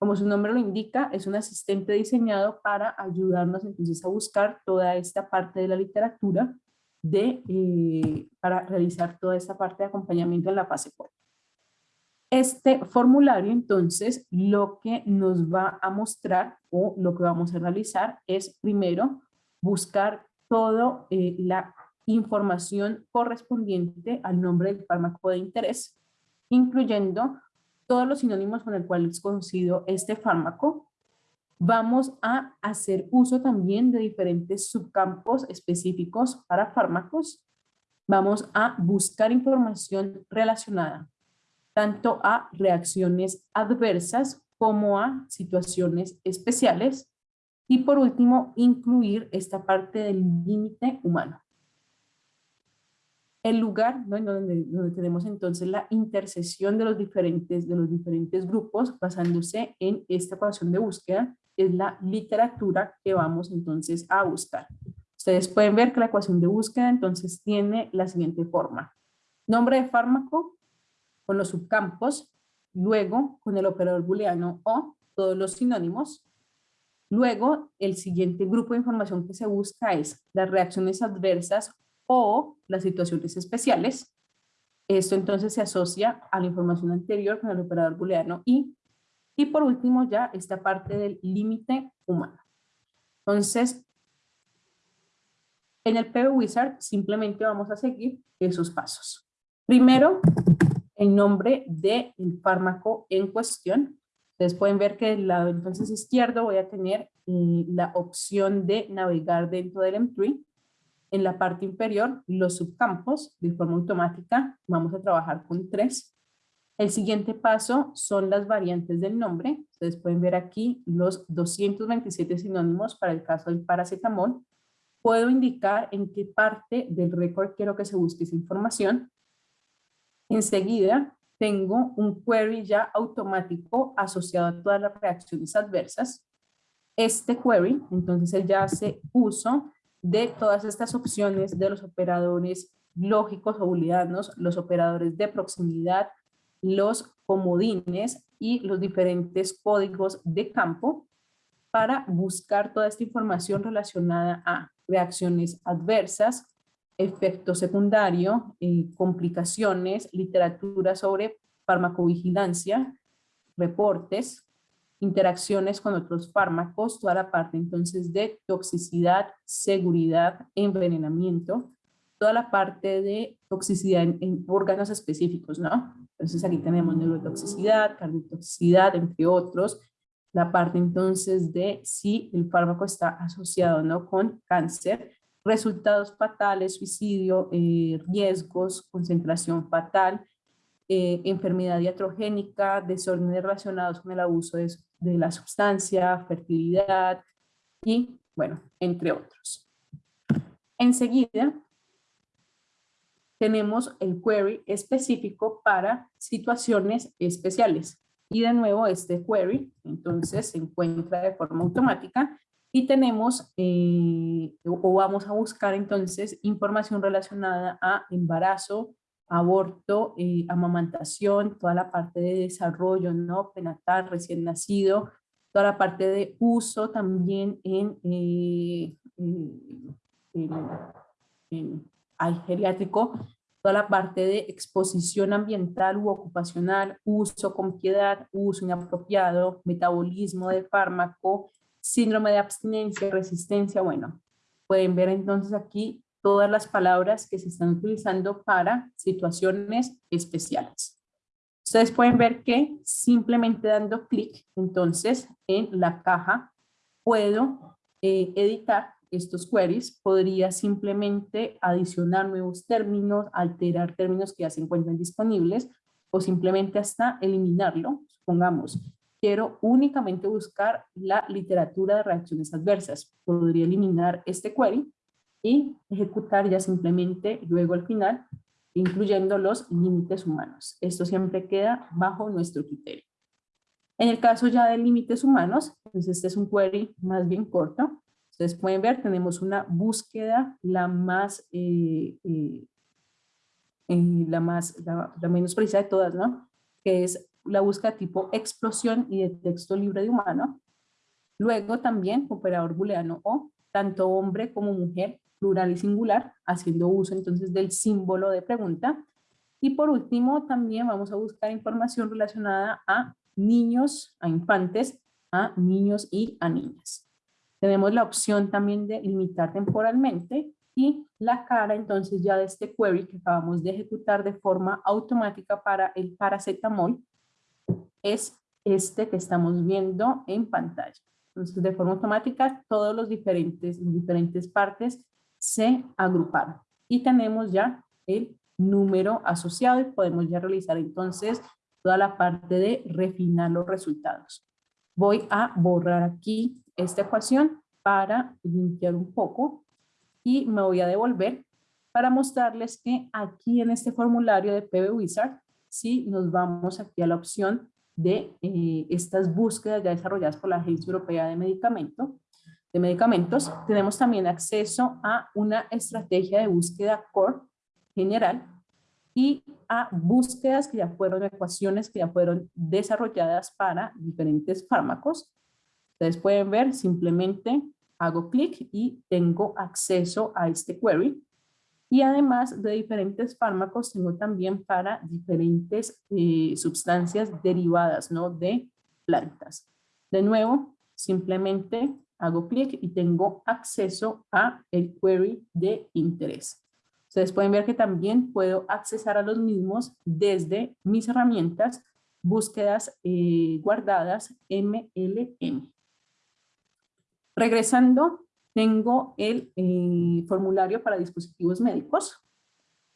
Como su nombre lo indica, es un asistente diseñado para ayudarnos entonces a buscar toda esta parte de la literatura de, eh, para realizar toda esta parte de acompañamiento en la fase 4. Este formulario, entonces, lo que nos va a mostrar o lo que vamos a realizar es primero buscar toda eh, la información correspondiente al nombre del fármaco de interés, incluyendo todos los sinónimos con el cual es conocido este fármaco. Vamos a hacer uso también de diferentes subcampos específicos para fármacos. Vamos a buscar información relacionada tanto a reacciones adversas como a situaciones especiales. Y por último, incluir esta parte del límite humano. El lugar donde, tenemos entonces la intersección de los, diferentes, de los diferentes grupos basándose en esta ecuación de búsqueda es la literatura que vamos entonces a buscar. Ustedes pueden ver que la ecuación de búsqueda entonces tiene la siguiente forma. Nombre de fármaco, con los subcampos, luego con el operador booleano o todos los sinónimos. Luego, el siguiente grupo de información que se busca es las reacciones adversas o las situaciones especiales. Esto entonces se asocia a la información anterior con el operador booleano y. Y por último ya esta parte del límite humano. Entonces, en el PB Wizard simplemente vamos a seguir esos pasos. Primero, el nombre del fármaco en cuestión. Ustedes pueden ver que del lado entonces izquierdo voy a tener eh, la opción de navegar dentro del M3. En la parte inferior, los subcampos de forma automática. Vamos a trabajar con tres. El siguiente paso son las variantes del nombre. Ustedes pueden ver aquí los 227 sinónimos para el caso del paracetamol. Puedo indicar en qué parte del récord quiero que se busque esa información Enseguida tengo un query ya automático asociado a todas las reacciones adversas. Este query, entonces él ya hace uso de todas estas opciones de los operadores lógicos o booleanos, los operadores de proximidad, los comodines y los diferentes códigos de campo para buscar toda esta información relacionada a reacciones adversas, efecto secundario, eh, complicaciones, literatura sobre farmacovigilancia, reportes, interacciones con otros fármacos, toda la parte entonces de toxicidad, seguridad, envenenamiento, toda la parte de toxicidad en, órganos específicos, ¿no? Entonces aquí tenemos neurotoxicidad, cardiotoxicidad, entre otros, la parte entonces de si el fármaco está asociado no con cáncer, resultados fatales, suicidio, eh, riesgos, concentración fatal, eh, enfermedad diatrogénica, desórdenes relacionados con el abuso de, de, la sustancia, fertilidad y, bueno, entre otros. Enseguida, tenemos el query específico para situaciones especiales. Y de nuevo, este query, entonces, se encuentra de forma automática y tenemos, eh, o vamos a buscar entonces información relacionada a embarazo, aborto, eh, amamantación, toda la parte de desarrollo, ¿no? Prenatal, recién nacido, toda la parte de uso también en, eh, en, geriátrico, toda la parte de exposición ambiental u ocupacional, uso con piedad, uso inapropiado, metabolismo de fármaco, síndrome de abstinencia, resistencia, bueno, pueden ver entonces aquí todas las palabras que se están utilizando para situaciones especiales. Ustedes pueden ver que simplemente dando clic, entonces, en la caja, puedo eh, editar estos queries, podría simplemente adicionar nuevos términos, alterar términos que ya se encuentran disponibles, o simplemente hasta eliminarlo. Supongamos, quiero únicamente buscar la literatura de reacciones adversas. Podría eliminar este query y ejecutar ya simplemente luego al final, incluyendo los límites humanos. Esto siempre queda bajo nuestro criterio. En el caso ya de límites humanos, pues este es un query más bien corto. Ustedes pueden ver, tenemos una búsqueda la más, eh, eh, eh, la, más la, menos precisa de todas, ¿no? Que es la búsqueda tipo explosión y de texto libre de humano. Luego también operador booleano o, tanto hombre como mujer, plural y singular, haciendo uso entonces del símbolo de pregunta. Y por último, también vamos a buscar información relacionada a niños, a infantes, a niños y a niñas. Tenemos la opción también de limitar temporalmente y la cara entonces ya de este query que acabamos de ejecutar de forma automática para el paracetamol es este que estamos viendo en pantalla. Entonces de forma automática todos los diferentes, diferentes partes se agruparon y tenemos ya el número asociado y podemos ya realizar entonces toda la parte de refinar los resultados. Voy a borrar aquí esta ecuación para limpiar un poco y me voy a devolver para mostrarles que aquí en este formulario de PB Wizard, si nos vamos aquí a la opción de eh, estas búsquedas ya desarrolladas por la Agencia Europea de, Medicamento, de Medicamentos, tenemos también acceso a una estrategia de búsqueda core general y a búsquedas que ya fueron, ecuaciones que ya fueron desarrolladas para diferentes fármacos. Ustedes pueden ver, simplemente hago clic y tengo acceso a este query. Y además de diferentes fármacos, tengo también para diferentes eh, sustancias derivadas ¿no? de plantas. De nuevo, simplemente hago clic y tengo acceso a el query de interés. Ustedes pueden ver que también puedo accesar a los mismos desde mis herramientas, búsquedas eh, guardadas MLM. Regresando, tengo el eh, formulario para dispositivos médicos.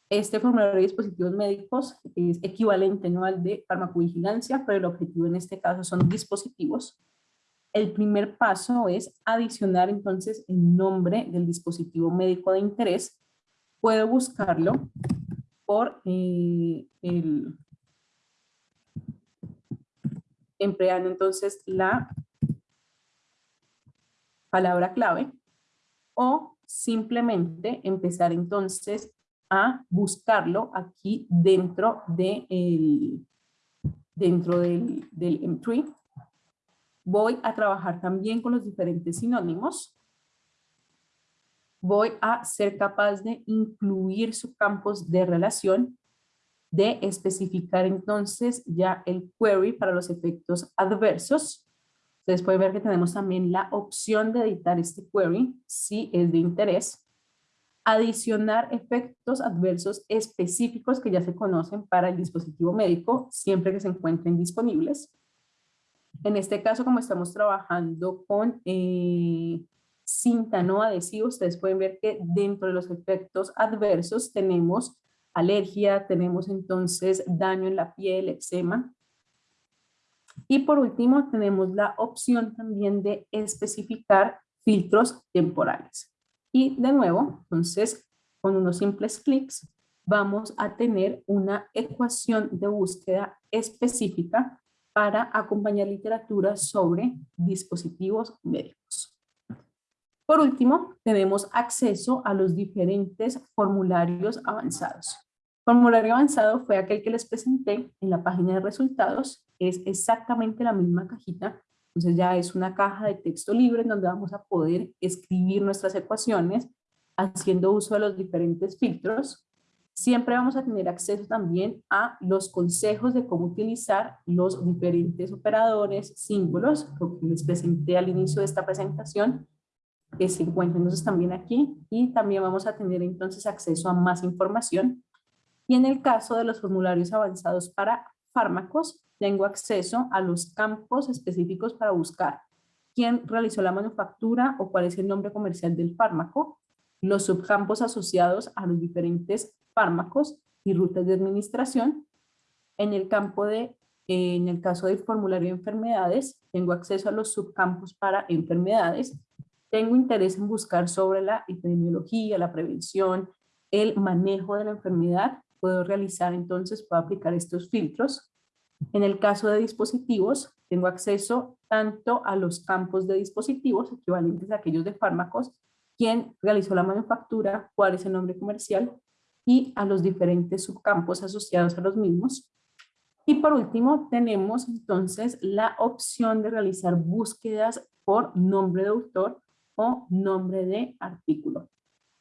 Este formulario de dispositivos médicos es equivalente ¿no? al de farmacovigilancia, pero el objetivo en este caso son dispositivos. El primer paso es adicionar entonces el nombre del dispositivo médico de interés puedo buscarlo por eh, el, empleando entonces la palabra clave o simplemente empezar entonces a buscarlo aquí dentro de el, dentro del, del M3. Voy a trabajar también con los diferentes sinónimos voy a ser capaz de incluir subcampos de relación, de especificar entonces ya el query para los efectos adversos. Ustedes pueden ver que tenemos también la opción de editar este query si es de interés. Adicionar efectos adversos específicos que ya se conocen para el dispositivo médico siempre que se encuentren disponibles. En este caso, como estamos trabajando con eh, cinta no adhesiva, ustedes pueden ver que dentro de los efectos adversos tenemos alergia, tenemos entonces daño en la piel, eczema. Y por último tenemos la opción también de especificar filtros temporales. Y de nuevo, entonces, con unos simples clics, vamos a tener una ecuación de búsqueda específica para acompañar literatura sobre dispositivos médicos. Por último, tenemos acceso a los diferentes formularios avanzados. Formulario avanzado fue aquel que les presenté en la página de resultados. Es exactamente la misma cajita. Entonces ya es una caja de texto libre en donde vamos a poder escribir nuestras ecuaciones haciendo uso de los diferentes filtros. Siempre vamos a tener acceso también a los consejos de cómo utilizar los diferentes operadores, símbolos, que les presenté al inicio de esta presentación, que se encuentra entonces también aquí y también vamos a tener entonces acceso a más información. Y en el caso de los formularios avanzados para fármacos, tengo acceso a los campos específicos para buscar quién realizó la manufactura o cuál es el nombre comercial del fármaco, los subcampos asociados a los diferentes fármacos y rutas de administración. En el campo de, en el caso del formulario de enfermedades, tengo acceso a los subcampos para enfermedades tengo interés en buscar sobre la epidemiología, la prevención, el manejo de la enfermedad, puedo realizar entonces, puedo aplicar estos filtros. En el caso de dispositivos, tengo acceso tanto a los campos de dispositivos, equivalentes a aquellos de fármacos, quién realizó la manufactura, cuál es el nombre comercial, y a los diferentes subcampos asociados a los mismos. Y por último, tenemos entonces la opción de realizar búsquedas por nombre de autor o nombre de artículo.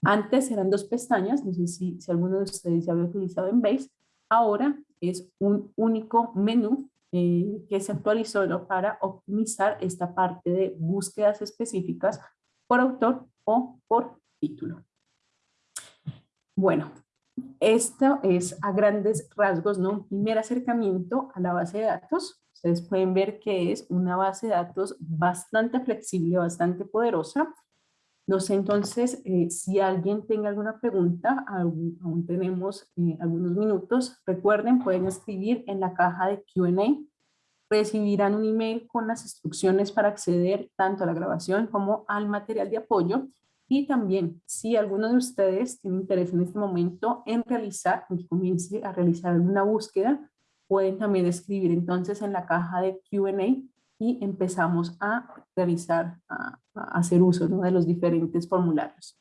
Antes eran dos pestañas, no sé si, si alguno de ustedes ya había utilizado en Base, ahora es un único menú eh, que se actualizó para optimizar esta parte de búsquedas específicas por autor o por título. Bueno, esto es a grandes rasgos, ¿no? Un primer acercamiento a la base de datos. Ustedes pueden ver que es una base de datos bastante flexible, bastante poderosa. Entonces eh, si alguien tenga alguna pregunta, aún, tenemos eh, algunos minutos. Recuerden, pueden escribir en la caja de Q&A. Recibirán un email con las instrucciones para acceder tanto a la grabación como al material de apoyo y también, si alguno de ustedes tiene interés en este momento en realizar, en que comience a realizar alguna búsqueda, pueden también escribir entonces en la caja de Q&A y empezamos a realizar, a, hacer uso de los diferentes formularios.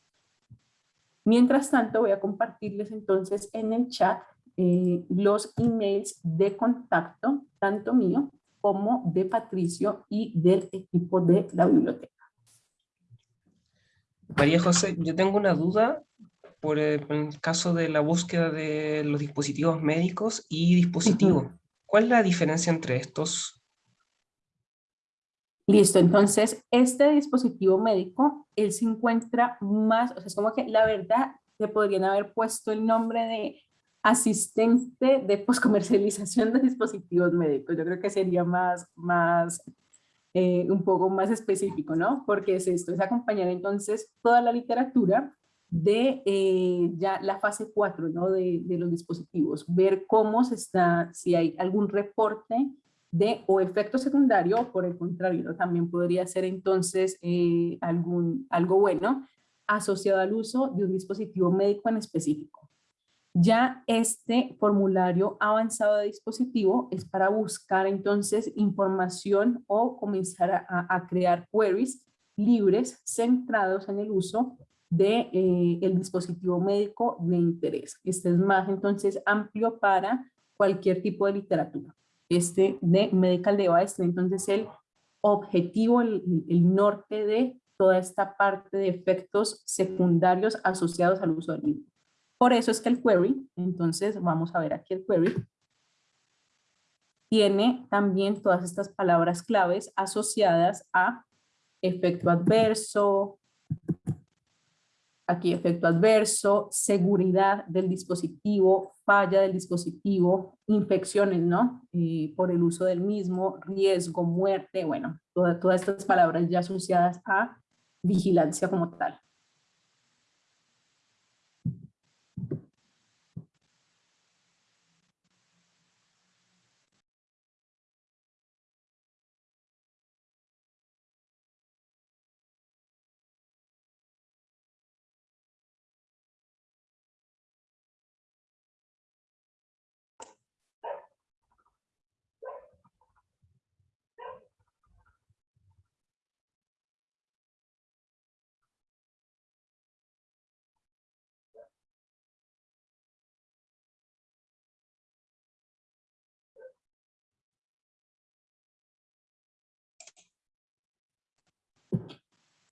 Mientras tanto, voy a compartirles entonces en el chat eh, los emails de contacto, tanto mío como de Patricio y del equipo de la biblioteca. María José, yo tengo una duda por el, caso de la búsqueda de los dispositivos médicos y dispositivos. ¿Cuál es la diferencia entre estos? Listo, entonces este dispositivo médico, él se encuentra más, o sea, es como que la verdad se podrían haber puesto el nombre de asistente de poscomercialización de dispositivos médicos. Yo creo que sería más, más eh, un poco más específico, ¿no? Porque es esto, es acompañar entonces toda la literatura de eh, ya la fase 4, ¿no? De, de, los dispositivos, ver cómo se está, si hay algún reporte de o efecto secundario, por el contrario, también podría ser entonces eh, algún, algo bueno asociado al uso de un dispositivo médico en específico. Ya este formulario avanzado de dispositivo es para buscar entonces información o comenzar a, crear queries libres centrados en el uso de eh, el dispositivo médico de interés. Este es más entonces amplio para cualquier tipo de literatura. Este de medical device, entonces el objetivo, el, norte de toda esta parte de efectos secundarios asociados al uso del mismo. Por eso es que el query, entonces vamos a ver aquí el query, tiene también todas estas palabras claves asociadas a efecto adverso, aquí efecto adverso, seguridad del dispositivo, falla del dispositivo, infecciones, ¿no? Eh, por el uso del mismo, riesgo, muerte, bueno, todas estas palabras ya asociadas a vigilancia como tal.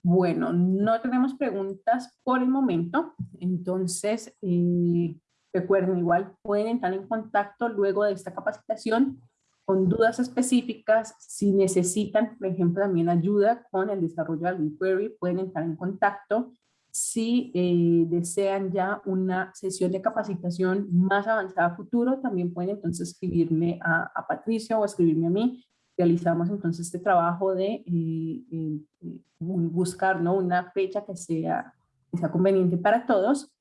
Bueno, no tenemos preguntas por el momento, entonces eh, recuerden igual, pueden entrar en contacto luego de esta capacitación con dudas específicas, si necesitan, por ejemplo, también ayuda con el desarrollo de algún query, pueden entrar en contacto. Si eh, desean ya una sesión de capacitación más avanzada futuro, también pueden entonces escribirme a, a Patricia o escribirme a mí realizamos entonces este trabajo de eh, eh, eh, buscar ¿no? una fecha que sea, que sea conveniente para todos.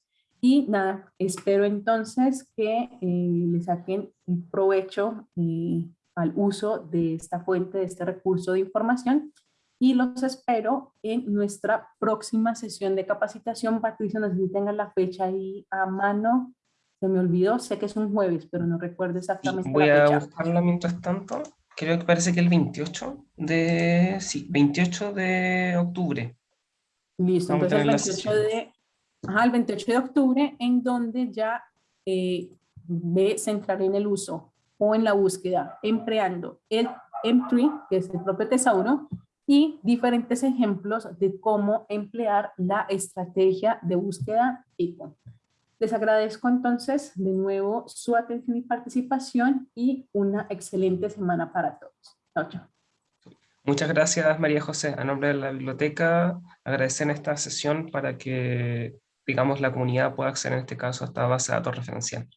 Y nada, espero entonces que le saquen provecho al uso de esta fuente, de este recurso de información. Y los espero en nuestra próxima sesión de capacitación. Patricia, no sé si tengan la fecha ahí a mano. Se me olvidó, sé que es un jueves, pero no recuerdo exactamente Voy la a fecha. buscarla mientras tanto. Creo que parece que el 28 de, sí, 28 de octubre. Listo, Vamos entonces el tener las 28 de, ajá, el 28 de octubre, en donde ya eh, ve centrar en el uso o en la búsqueda, empleando el M3, que es el propio tesauro, y diferentes ejemplos de cómo emplear la estrategia de búsqueda ICON. Les agradezco entonces de nuevo su atención y participación y una excelente semana para todos. Chao, chao. Muchas gracias, María José. A nombre de la biblioteca, agradecer esta sesión para que, digamos, la comunidad pueda acceder en este caso a esta base de datos referencial.